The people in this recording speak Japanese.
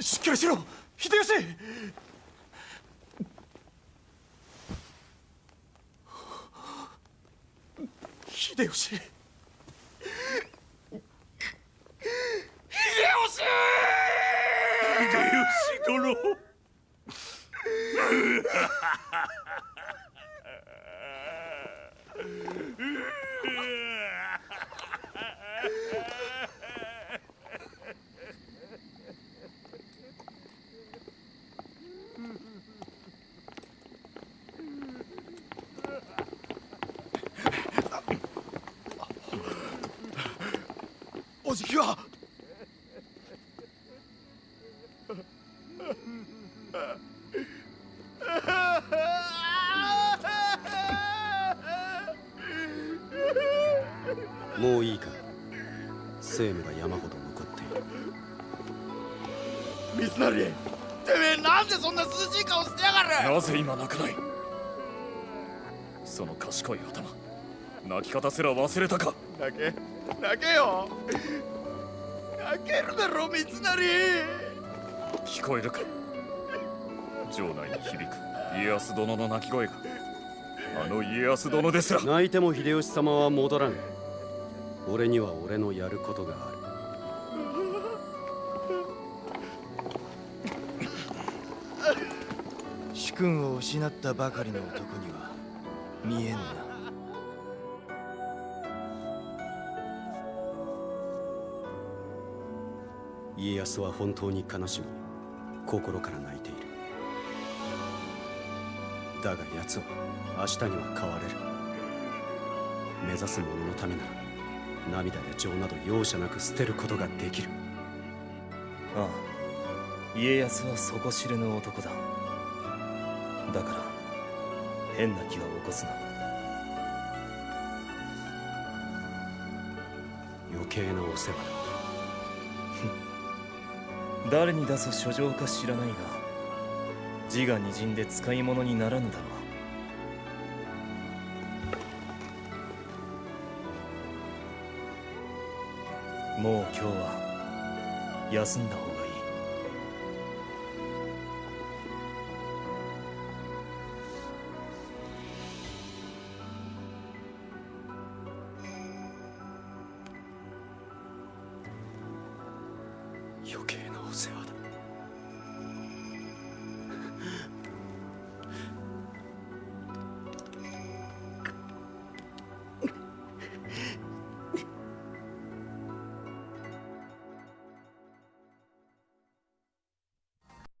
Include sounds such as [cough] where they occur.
しっかりしろ。秀吉。秀吉。秀吉。秀吉殿 [laughs] おじきは。もういいか。生命が山ほど残っている。三成てめえなんでそんな涼しい顔してやがる。なぜ今泣かない？その賢い頭。泣き方すら忘れたか。泣け泣けよ。泣けるだろ三成。聞こえるか？城内に響く。家康殿の泣き声が。あの家康殿ですら。泣いても秀吉様は戻らぬ。俺には俺のやることがある。主君を失ったばかりの男には見えんな家康は本当に悲しみ心から泣いている。だが奴は明日には変われる。目指す者のためなら涙や情など容赦なく捨てることができる。ああ家康は底知れぬ男だ。だから変な気は起こすな。余計なお世話だ [laughs] 誰に出す書状か知らないが字がにじんで使い物にならぬだろう。もう今日は休んだ方がいい。余計な。お世話だ。